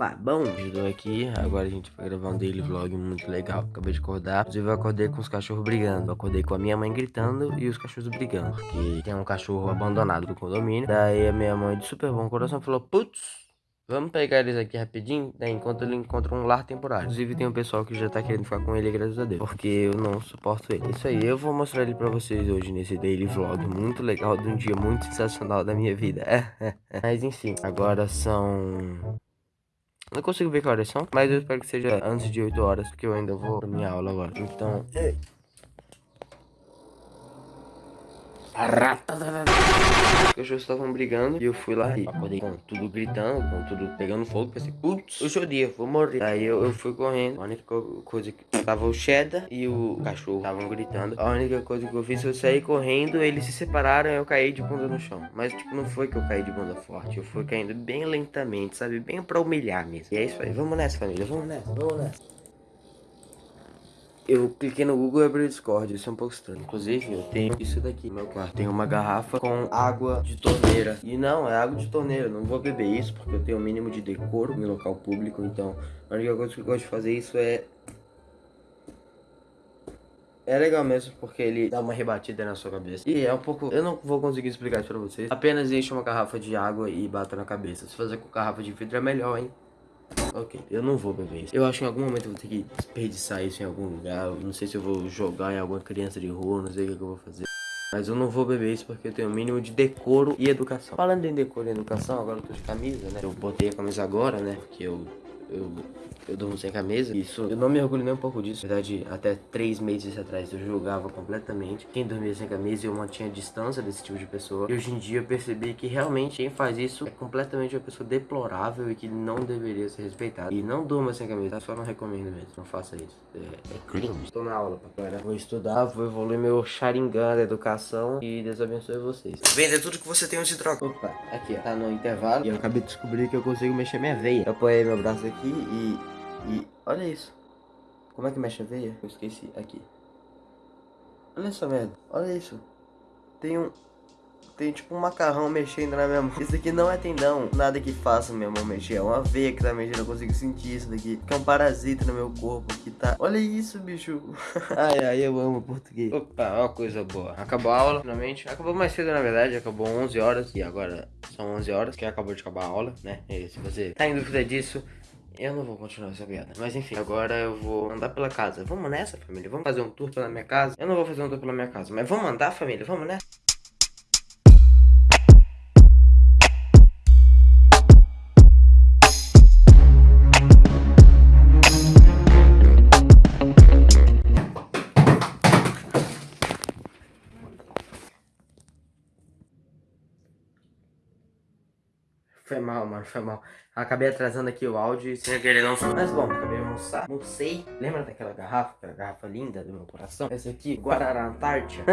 Opa, bom, estou aqui, agora a gente vai gravar um daily vlog muito legal Acabei de acordar, inclusive eu acordei com os cachorros brigando Eu acordei com a minha mãe gritando e os cachorros brigando Porque tem um cachorro abandonado do condomínio Daí a minha mãe de super bom coração falou Putz, Vamos pegar eles aqui rapidinho, né, enquanto ele encontra um lar temporário. Inclusive tem um pessoal que já tá querendo ficar com ele, graças a Deus. Porque eu não suporto ele. Isso aí, eu vou mostrar ele pra vocês hoje nesse daily vlog muito legal, de um dia muito sensacional da minha vida. Mas enfim, agora são... Não consigo ver que horas são, mas eu espero que seja antes de 8 horas, porque eu ainda vou pra minha aula agora. Então... Os cachorros estavam brigando e eu fui lá e acordei com tudo gritando, com tudo pegando fogo. Pensei, putz, hoje é o dia, vou morrer. Aí eu, eu fui correndo. A única coisa que tava o Cheddar e o cachorro estavam gritando. A única coisa que eu fiz foi sair correndo, eles se separaram e eu caí de bunda no chão. Mas, tipo, não foi que eu caí de bunda forte, eu fui caindo bem lentamente, sabe? Bem pra humilhar mesmo. E é isso aí, vamos nessa, família, vamos nessa, vamos nessa eu cliquei no Google e abri o Discord, isso é um pouco estranho. Inclusive, eu tenho isso daqui no meu quarto. Tem uma garrafa com água de torneira. E não, é água de torneira. Não vou beber isso porque eu tenho o um mínimo de decoro em local público. Então, a única coisa que eu gosto de fazer isso é... É legal mesmo, porque ele dá uma rebatida na sua cabeça. E é um pouco... Eu não vou conseguir explicar isso pra vocês. Apenas enche uma garrafa de água e bata na cabeça. Se fazer com garrafa de vidro é melhor, hein? Ok, eu não vou beber isso. Eu acho que em algum momento eu vou ter que desperdiçar isso em algum lugar. Não sei se eu vou jogar em alguma criança de rua, não sei o que, eu vou fazer. Mas eu não vou beber isso porque eu tenho o mínimo de decoro e educação. Falando em decoro e educação, agora eu tô de camisa, né? Eu botei a camisa agora, né? Porque eu eu, eu durmo sem camisa. Isso, eu não me orgulho nem um pouco disso. Na verdade, até três meses atrás eu julgava completamente quem dormia sem camisa e eu mantinha distância desse tipo de pessoa. E hoje em dia eu percebi que realmente quem faz isso é completamente uma pessoa deplorável e que não deveria ser respeitada. E não durma sem camisa, tá? Só não recomendo mesmo. Não faça isso. É, é crime. Estou na aula, papai. Vou estudar, vou evoluir meu Sharingan da educação e Deus abençoe vocês. Venda tudo que você tem onde troca. Opa, aqui, ó. Tá no intervalo e eu acabei de descobrir que eu consigo mexer minha veia. Eu apoiei meu braço aqui aqui e, e... Olha isso. Como é que mexe a veia? Eu esqueci. Aqui. Olha essa merda. Olha isso. Tem um... Tem tipo um macarrão mexendo na minha mão. Isso aqui não é tendão. Nada que faça minha mão mexer. É uma veia que tá mexendo. Eu consigo sentir isso daqui. Que é um parasita no meu corpo que tá... Olha isso, bicho. ai, ai, eu amo português. Opa, uma coisa boa. Acabou a aula, finalmente. Acabou mais cedo, na verdade. Acabou 11 horas. E agora são 11 horas que acabou de acabar a aula, né? E se você tá em dúvida disso... Eu não vou continuar essa piada. Mas enfim, agora eu vou andar pela casa. Vamos nessa, família? Vamos fazer um tour pela minha casa? Eu não vou fazer um tour pela minha casa, mas vamos andar, família? Vamos nessa? Foi mal, mano, foi mal. Acabei atrasando aqui o áudio e sem querer não. Mas bom, acabei almoçar. Almocei. Lembra daquela garrafa? Aquela garrafa linda do meu coração? Essa aqui, Guarará Antártica.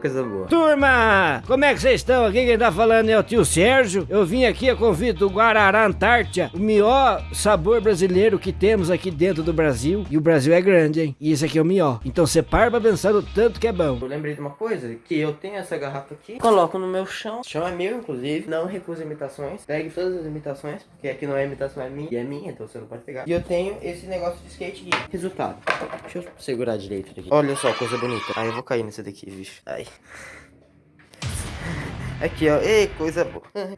Coisa boa. Turma, como é que vocês estão? Aqui quem tá falando é o tio Sérgio. Eu vim aqui a convite do Guarará Antártica, o melhor sabor brasileiro que temos aqui dentro do Brasil. E o Brasil é grande, hein? E esse aqui é o melhor. Então separa pra pensar o tanto que é bom. Eu lembrei de uma coisa, que eu tenho essa garrafa aqui, coloco no meu chão. O chão é meu, inclusive. Não recuso imitações. Pegue todas as imitações, porque aqui não é imitação, é minha, e é minha, então você não pode pegar. E eu tenho esse negócio de skate aqui. Resultado. Deixa eu segurar direito aqui. Olha só, coisa bonita. Ai, eu vou cair nesse daqui, bicho. Ai. Aqui, ó. Ei, coisa boa.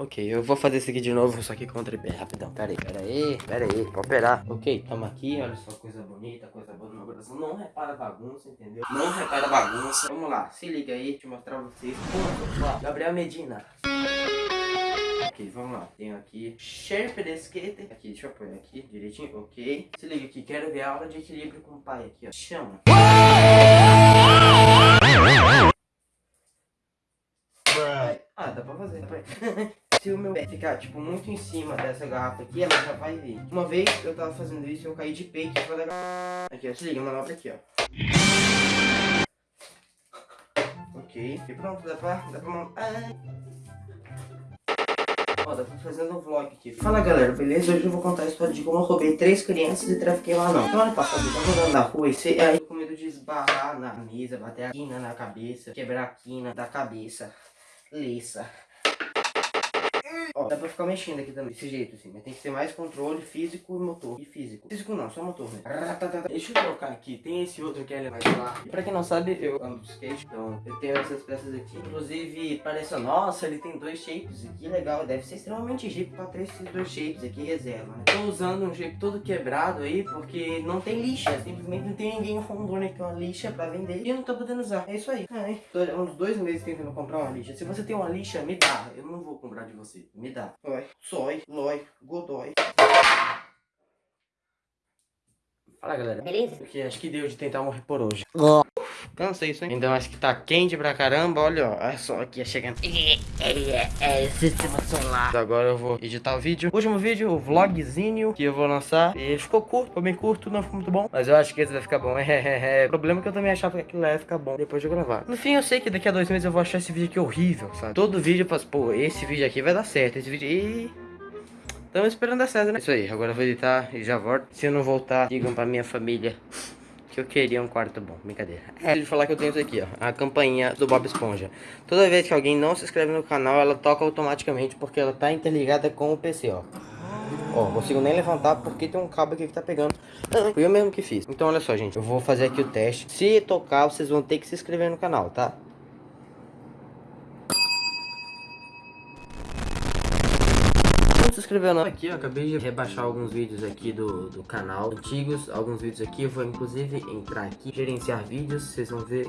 Ok, eu vou fazer isso aqui de novo, só que com o tripé, rapidão. Pera aí, pera aí, pera aí, operar. Ok, tamo aqui, olha só, coisa bonita, coisa boa no meu coração. Não repara bagunça, entendeu? Não repara bagunça. Vamos lá, se liga aí, deixa eu mostrar pra vocês. Gabriel Medina. Ok, vamos lá. Tenho aqui Sherpa de Skater. Aqui, deixa eu pôr aqui direitinho. Ok. Se liga aqui, quero ver a aula de equilíbrio com o pai aqui, ó. Chama. Ah, dá pra fazer, dá pra... Se o meu pé ficar, tipo, muito em cima dessa garrafa aqui, ela já vai vir. Uma vez eu tava fazendo isso, eu caí de peito em cima da. Aqui, ó, se liga, manobra aqui, ó. Ok, e pronto, dá pra... Dá pra... Ah. Pra fazer um vlog aqui. Fala galera, beleza? Hoje eu vou contar a história de como eu roubei três crianças e trafiquei lá não. Semana passada eu tava andando na rua e você, aí com medo de esbarrar na mesa, bater a quina na cabeça, quebrar a quina da cabeça. Liça. Ó, dá pra ficar mexendo aqui também, desse jeito assim, mas tem que ser mais controle físico e motor. E físico. Físico não, só motor mesmo. Deixa eu trocar aqui, tem esse outro que é mais. E pra quem não sabe, eu ando de skate, então eu tenho essas peças aqui. Inclusive, parece, nossa, ele tem dois shapes aqui, legal. Deve ser extremamente rico pra ter esses dois shapes aqui, reserva, né? Tô usando um shape todo quebrado aí, porque não tem lixa. Simplesmente não tem ninguém que é uma lixa pra vender. E eu não tô podendo usar. É isso aí. Ai, tô uns dois meses tentando comprar uma lixa. Se você tem uma lixa, me dá. Eu não vou comprar de você. Me dá. Oi, sói, lói, godói. Fala galera. Beleza? Porque acho que deu de tentar morrer por hoje. Cansei isso, hein? Ainda mais que tá quente pra caramba, olha, ó. Olha só aqui, chegando. É, sistema solar. Agora eu vou editar o vídeo. Último vídeo, o vlogzinho que eu vou lançar. E ficou curto, ficou bem curto, não ficou muito bom. Mas eu acho que esse vai ficar bom. É, o problema é que eu também achava que aquilo ia ficar bom depois de gravar. No fim, eu sei que daqui a dois meses eu vou achar esse vídeo aqui horrível, sabe? Todo vídeo eu faço, pô, esse vídeo aqui vai dar certo. Esse vídeo. E. Estamos esperando dar certo, né? Isso aí, agora eu vou editar e já volto. Se eu não voltar, digam pra minha família que eu queria um quarto bom. Brincadeira. É, de falar que eu tenho isso aqui, ó. A campainha do Bob Esponja. Toda vez que alguém não se inscreve no canal, ela toca automaticamente porque ela tá interligada com o PC, ó. Ó, consigo nem levantar porque tem um cabo aqui que tá pegando. Ah, fui eu mesmo que fiz. Então, olha só, gente. Eu vou fazer aqui o teste. Se tocar, vocês vão ter que se inscrever no canal, tá? não se inscreveu não? Aqui, eu acabei de rebaixar alguns vídeos aqui do, do canal Antigos, alguns vídeos aqui Eu vou inclusive entrar aqui, gerenciar vídeos Vocês vão ver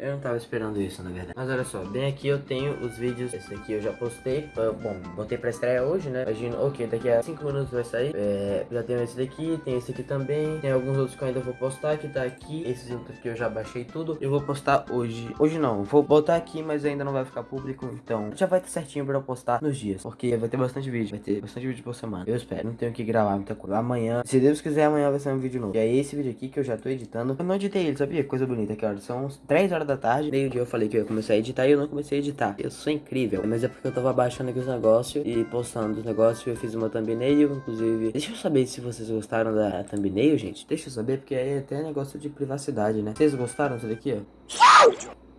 eu não tava esperando isso, na verdade. Mas olha só, bem aqui eu tenho os vídeos. Esse aqui eu já postei. Bom, botei pra estreia hoje, né? Imagino, ok, daqui a 5 minutos vai sair. É, já tenho esse daqui, tem esse aqui também. Tem alguns outros que eu ainda vou postar, que tá aqui. Esses outros que eu já baixei tudo. Eu vou postar hoje. Hoje não, vou botar aqui, mas ainda não vai ficar público. Então, já vai estar certinho pra eu postar nos dias. Porque vai ter bastante vídeo. Vai ter bastante vídeo por semana. Eu espero. Não tenho que gravar muita coisa. Amanhã, se Deus quiser, amanhã vai sair um vídeo novo. E é esse vídeo aqui que eu já tô editando. Eu não editei ele, sabia? Coisa bonita aqui, olha. São 3 horas da tarde. Meio dia eu falei que eu ia começar a editar e eu não comecei a editar. Eu sou incrível. Mas é porque eu tava baixando aqui os negócios e postando os negócios. Eu fiz uma thumbnail, inclusive. Deixa eu saber se vocês gostaram da thumbnail, gente. Deixa eu saber, porque aí é até negócio de privacidade, né? Vocês gostaram disso daqui, ó?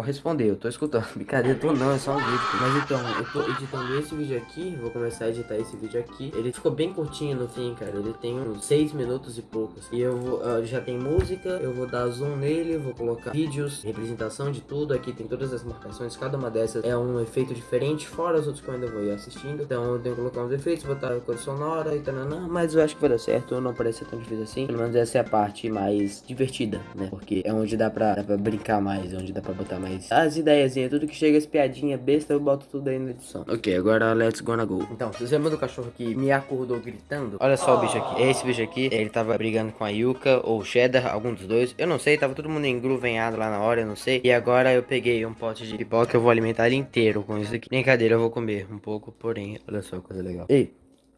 Pode responder, eu tô escutando. Brincadeira, tô não, é só um vídeo. Mas então, eu tô editando esse vídeo aqui, vou começar a editar esse vídeo aqui. Ele ficou bem curtinho no fim, cara. Ele tem uns 6 minutos e poucos. E eu vou, uh, já tem música, eu vou dar zoom nele, vou colocar vídeos, representação de tudo. Aqui tem todas as marcações, cada uma dessas é um efeito diferente, fora os outros que eu ainda vou ir assistindo. Então eu tenho que colocar uns efeitos, botar a cor sonora e tal, mas eu acho que vai dar certo, não parece ser tão difícil assim. Pelo menos essa é a parte mais divertida, né? Porque é onde dá pra, dá pra brincar mais, é onde dá pra botar mais as ideias, tudo que chega as piadinha besta, eu boto tudo aí na edição. Ok, agora let's gonna go. Então, vocês lembram do cachorro que me acordou gritando? Olha só o bicho aqui. Esse bicho aqui, ele tava brigando com a Yuka ou Cheddar, algum dos dois. Eu não sei, tava todo mundo engruvenhado lá na hora, eu não sei. E agora eu peguei um pote de pipoca, eu vou alimentar ele inteiro com isso aqui. Brincadeira, eu vou comer um pouco, porém, olha só, coisa legal. Ei,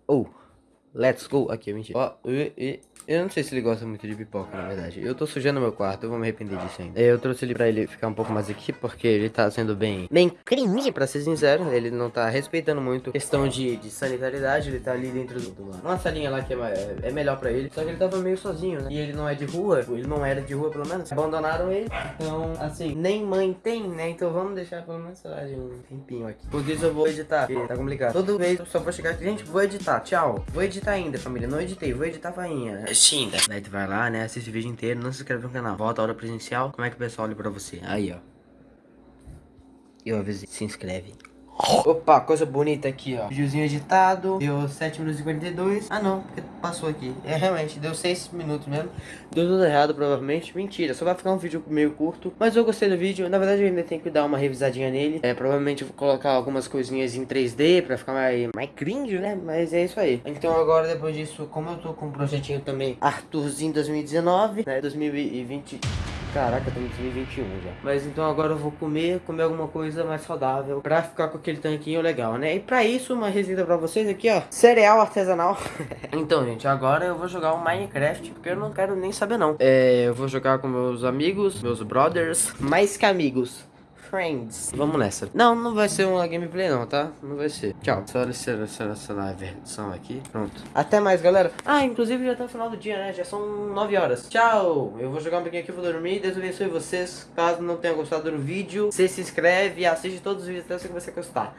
oh, let's go. Aqui, mentira. Ó, oh, e, e, eu não sei se ele gosta muito de pipoca, na verdade. Eu tô sujando meu quarto, eu vou me arrepender disso ainda. Eu trouxe ele pra ele ficar um pouco mais aqui, porque ele tá sendo bem... Bem cringe, pra ser sincero. Ele não tá respeitando muito questão de, de sanitariedade. Ele tá ali dentro do... uma salinha lá que é, é, melhor pra ele. Só que ele tava meio sozinho, né? E ele não é de rua. Ele não era de rua, pelo menos. Abandonaram ele. Então, assim, nem mãe tem, né? Então vamos deixar pelo menos, sei lá, de um tempinho aqui. Por isso eu vou editar, porque tá complicado. Toda vez eu só vou chegar aqui, gente, vou editar. Tchau. Vou editar ainda, família. Não editei, vou editar fainha. Xinda. Daí tu vai lá, né? Assiste o vídeo inteiro, não se inscreve no canal. Volta a hora presencial. Como é que o pessoal olha pra você? Aí, ó. Eu avisei. Se inscreve. Opa, coisa bonita aqui, ó. Videozinho editado. Deu 7 minutos e 42. Ah, não, porque passou aqui. É, realmente, deu 6 minutos mesmo. Deu tudo errado, provavelmente. Mentira, só vai ficar um vídeo meio curto. Mas eu gostei do vídeo. Na verdade, eu ainda tenho que dar uma revisadinha nele. É, provavelmente vou colocar algumas coisinhas em 3D pra ficar mais, mais cringe, né? Mas é isso aí. Então agora, depois disso, como eu tô com um projetinho também, Arthurzinho 2019, né? 2020... Caraca, estamos em 2021 já. Mas então agora eu vou comer, comer alguma coisa mais saudável pra ficar com aquele tanquinho legal, né? E pra isso, uma receita pra vocês aqui, ó. Cereal artesanal. então, gente, agora eu vou jogar um Minecraft, porque eu não quero nem saber, não. É, eu vou jogar com meus amigos, meus brothers, mais que amigos. Friends. Vamos nessa. Não, não vai ser uma gameplay não, tá? Não vai ser. Tchau. Só selecionar a versão aqui. Pronto. Até mais, galera. Ah, inclusive já tá no final do dia, né? Já são 9 horas. Tchau. Eu vou jogar um pouquinho aqui, vou dormir. Deus abençoe vocês. Caso não tenha gostado do vídeo, você se inscreve e assiste todos os vídeos até que você gostar.